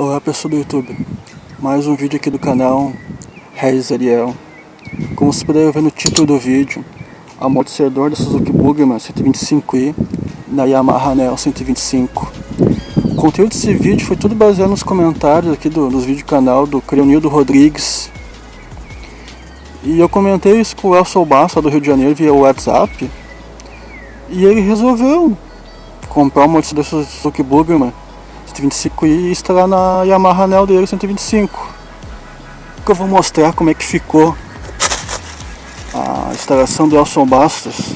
Olá pessoal do YouTube, mais um vídeo aqui do canal Regis Ariel. Como vocês puderam ver no título do vídeo, amortecedor da Suzuki Bugman 125i na Yamaha Neo 125. O conteúdo desse vídeo foi tudo baseado nos comentários aqui do, dos vídeos do canal do Creonildo Rodrigues. E eu comentei isso com o Elson Bassa do Rio de Janeiro via WhatsApp. E ele resolveu comprar um amortecedor da Suzuki Bugman 125 e instalar na Yamaha Neo dele 125 que eu vou mostrar como é que ficou a instalação do Elson Bastos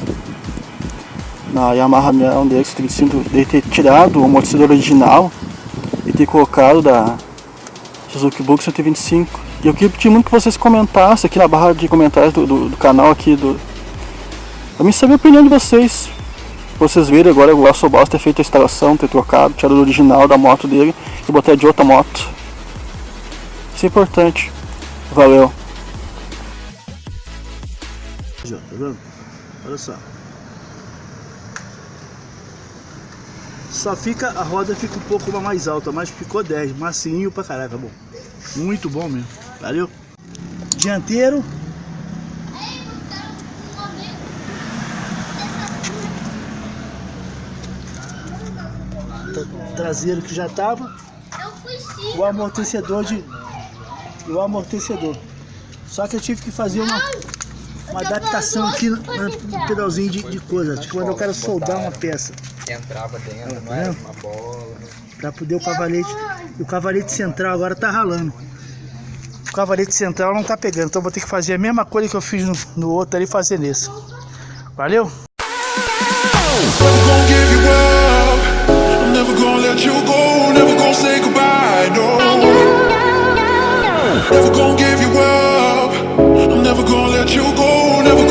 na Yamaha Neo dele 125 de ter tirado o amortecedor original e ter colocado da Suzuki Bug 125 e eu queria pedir muito que vocês comentassem aqui na barra de comentários do, do, do canal aqui do pra mim saber a opinião de vocês vocês viram agora o Elson Boss ter feito a instalação, ter trocado, tirado o original da moto dele e botar de outra moto. Isso é importante. Valeu. Tá vendo? Olha só. Só fica, a roda fica um pouco mais alta, mas ficou 10, macinho pra caraca, bom. Muito bom mesmo, valeu? Dianteiro, traseiro que já tava. O amortecedor de. O amortecedor. Só que eu tive que fazer uma, uma adaptação aqui no, no pedalzinho de, de coisa. Tipo, quando eu quero soldar uma peça. Entrava dentro, não era uma bola. Pra poder o cavalete. E o cavalete central agora tá ralando. O cavalete central não tá pegando. Então vou ter que fazer a mesma coisa que eu fiz no, no outro ali, fazer nesse. Valeu? Never gonna give you up. I'm never gonna let you go. Never